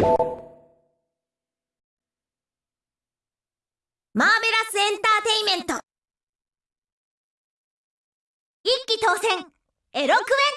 マーベラスエンターテイメント。一気当選。エロクエ。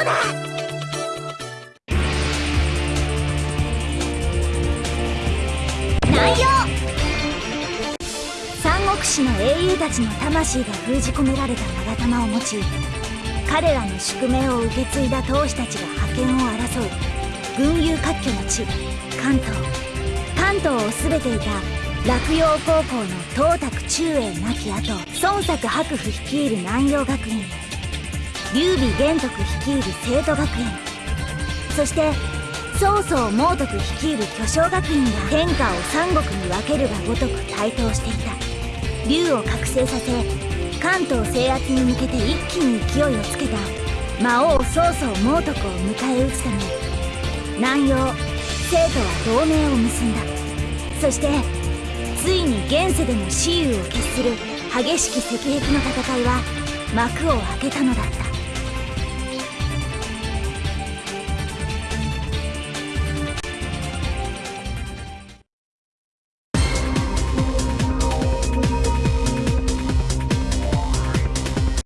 三国士の英雄たちの魂が封じ込められた長玉を持ち彼らの宿命を受け継いだ闘士たちが覇権を争う。群雄割拠の地関東関東を全ていた洛陽高校の東卓中英亡き後孫作白府率いる南洋学院。劉備玄徳率いる生徒学園そして曹操猛徳率いる巨匠学院が天下を三国に分けるがごとく台頭していた。竜を覚醒させ関東制圧に向けて一気に勢いをつけた魔王曹操猛徳を迎え撃つため南陽生徒は同盟を結んだ。そしてついに現世でも雌雄を決する激しき石壁の戦いは幕を開けたのだった。